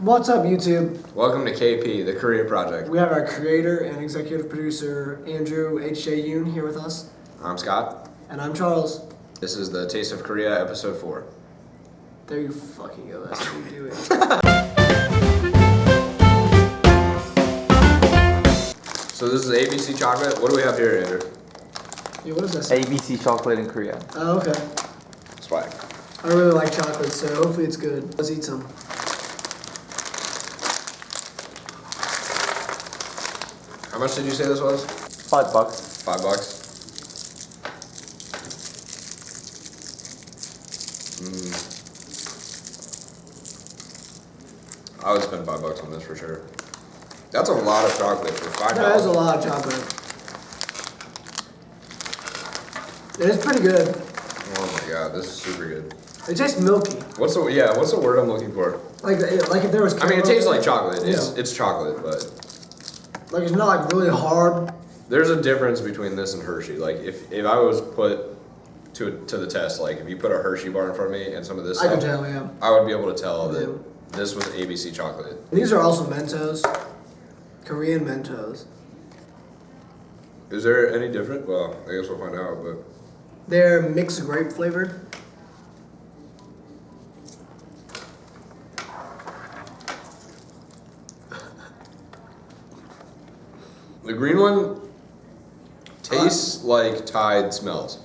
What's up, YouTube? Welcome to KP, the Korea Project. We have our creator and executive producer, Andrew H.J. Yoon, here with us. I'm Scott. And I'm Charles. This is the Taste of Korea, episode 4. There you fucking go. That's how you do it. So this is ABC chocolate. What do we have here, Andrew? yeah, what is this? ABC chocolate in Korea. Oh, okay. Swag. I really like chocolate, so hopefully it's good. Let's eat some. Much did you say this was? Five bucks. Five bucks. Mm. I would spend five bucks on this for sure. That's a lot of chocolate for five That is dollars. a lot of chocolate. It is pretty good. Oh my god, this is super good. It tastes milky. What's the yeah? What's the word I'm looking for? Like, like if there was. I mean, it tastes like chocolate. Yeah. It's it's chocolate, but Like it's not like really hard. there's a difference between this and Hershey. Like if, if I was put to to the test, like if you put a Hershey bar in front of me and some of this I can stuff, tell, yeah. I would be able to tell that this was ABC chocolate. These are also Mentos. Korean Mentos. Is there any different? Well, I guess we'll find out. But They're mixed grape flavored. The green one tastes like Tide smells.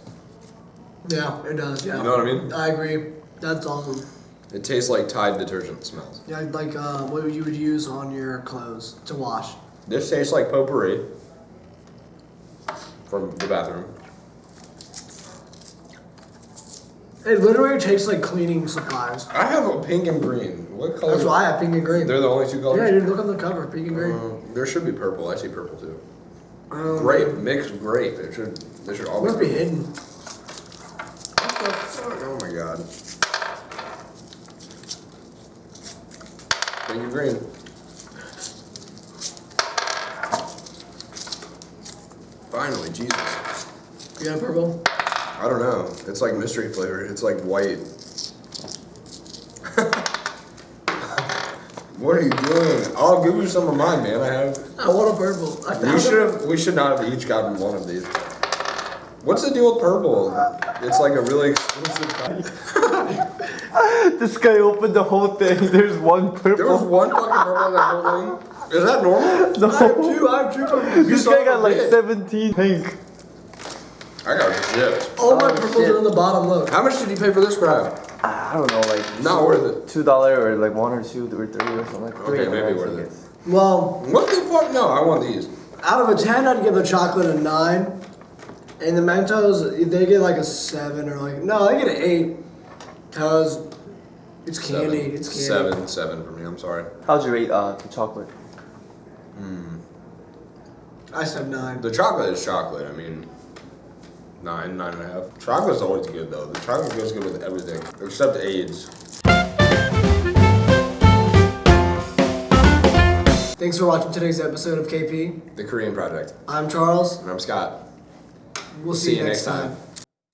Yeah, it does. Yeah. You know what I mean? I agree. That's awesome. It tastes like Tide detergent smells. Yeah, like uh, what you would use on your clothes to wash. This tastes like potpourri from the bathroom. It literally tastes like cleaning supplies. I have a pink and green. What color? That's why I have pink and green. They're the only two colors. Yeah, dude, look on the cover, pink and green. Uh, there should be purple. I see purple too. Um, Grape, mixed grape. It should. They should always Must be hidden. What the fuck? Oh my god. Pink and green. Finally, Jesus. You got purple? I don't know. It's like mystery flavor. It's like white. what are you doing? I'll give you some of mine, man. I have. Oh, I want a purple. I You found should have. We should not have each gotten one of these. What's the deal with purple? It's like a really exclusive. kind. This guy opened the whole thing. There's one purple. There was one fucking purple in that whole thing. Is that normal? No. I have no. two. I have two purples. This guy got like bitch. 17 pink. I got gypped. All my Oh, purples shit. are in the bottom. Look. How much did you pay for this crap? I don't know, like Not worth it. two dollar or like one or two or three or something like Okay, three, maybe I worth it. guess. Well, What the fuck? No, I want these. out of a ten, I'd give the chocolate a nine, and the Mentos they get like a seven or like no, they get an eight, cause it's candy. Seven. It's candy. Seven, seven for me. I'm sorry. How'd you rate uh, the chocolate? I said nine. The chocolate is chocolate. I mean, nine, nine and a half. Chocolate's always good though. The chocolate goes good with everything except AIDS. Thanks for watching today's episode of KP. The Korean Project. I'm Charles. And I'm Scott. We'll see, you next time.